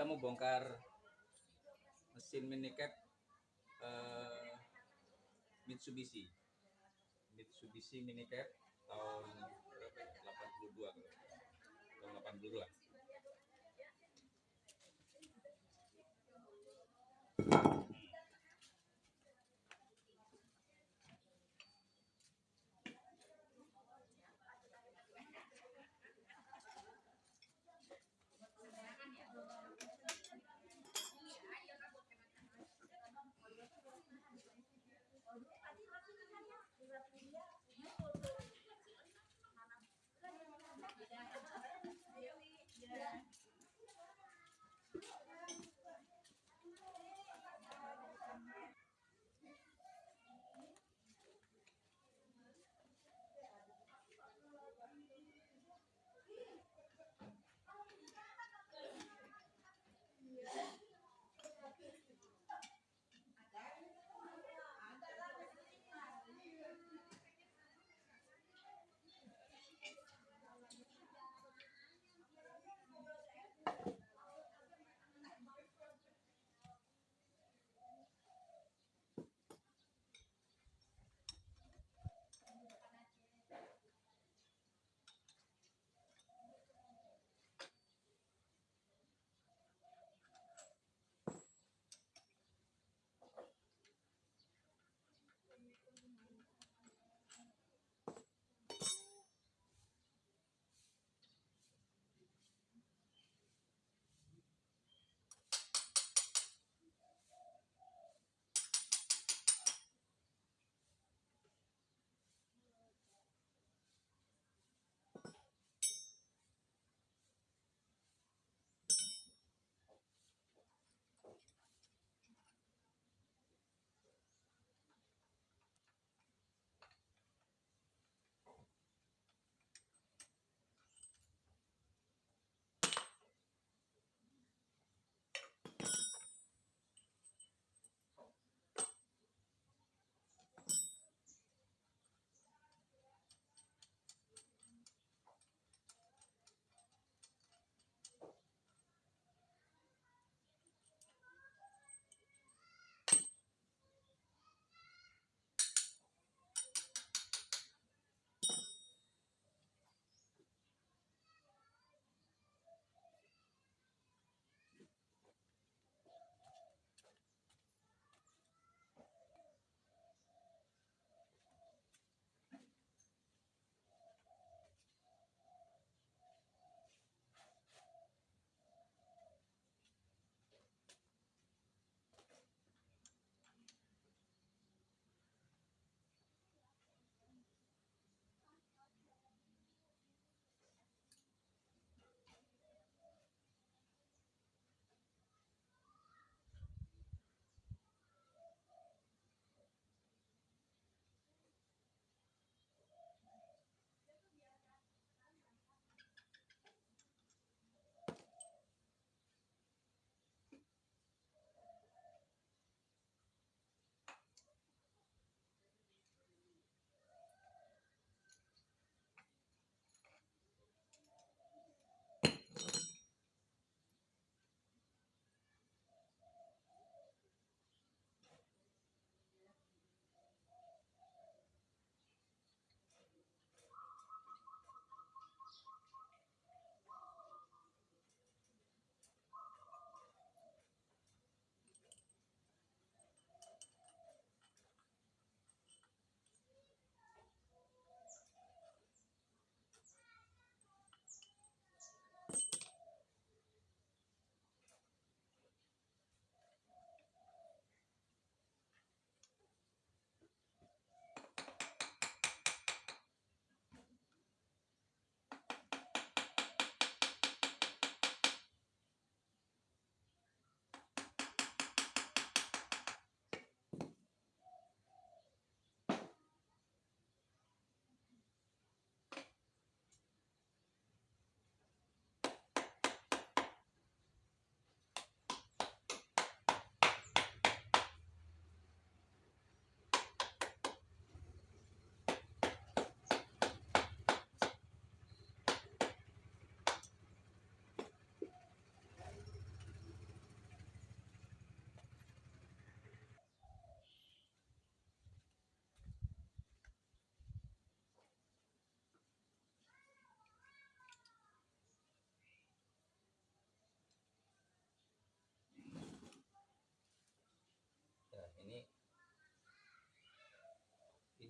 kita mau bongkar mesin minicab eh, Mitsubishi. Mitsubishi minicab tahun 82 ya? tahun 82 an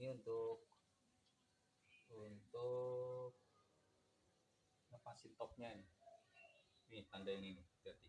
ini untuk untuk lepasin topnya nih, nih tanda ini berarti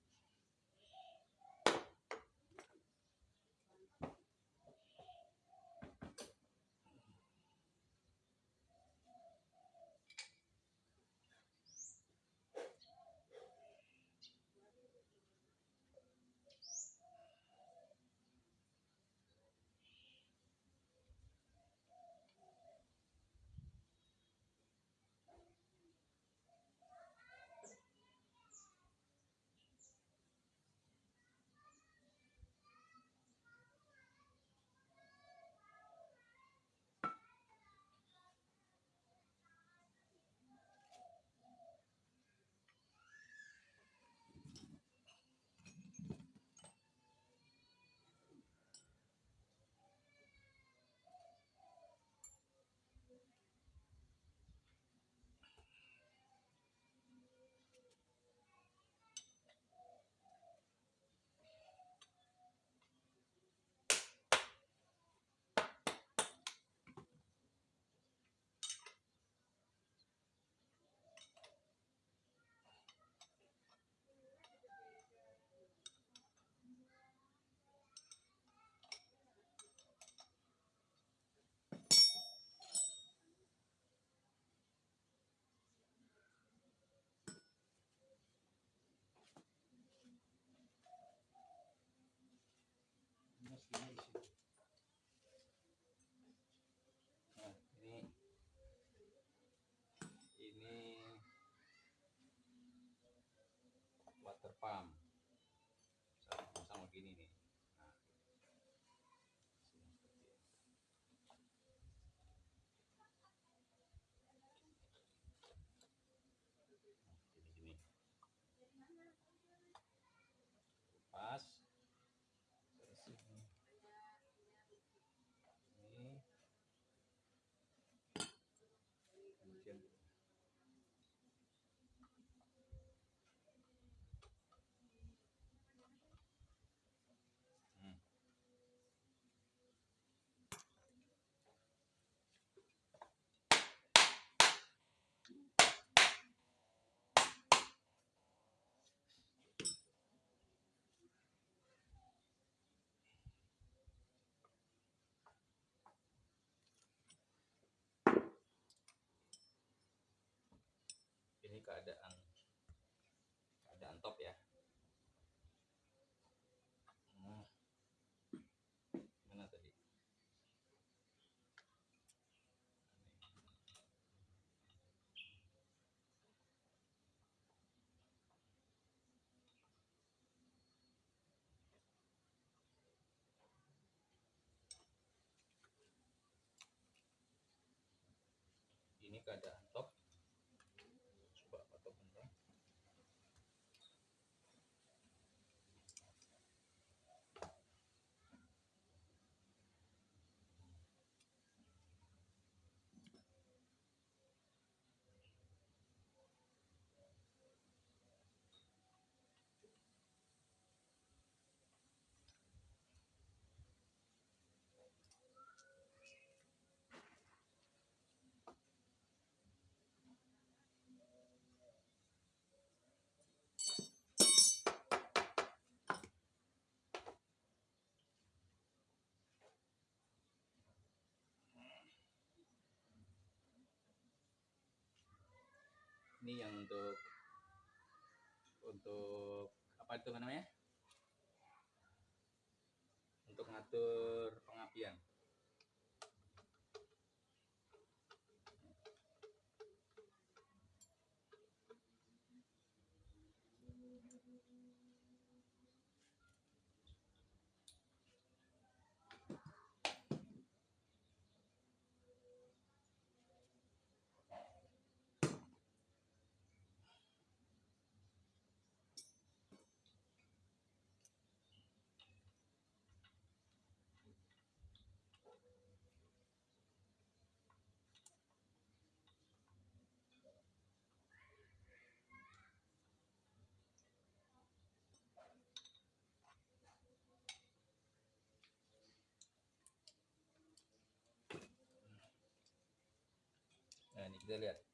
keadaan keadaan top ya. Hmm. Mana tadi? Ini keadaan ini yang untuk untuk apa itu namanya? Untuk ngatur nah ini kita lihat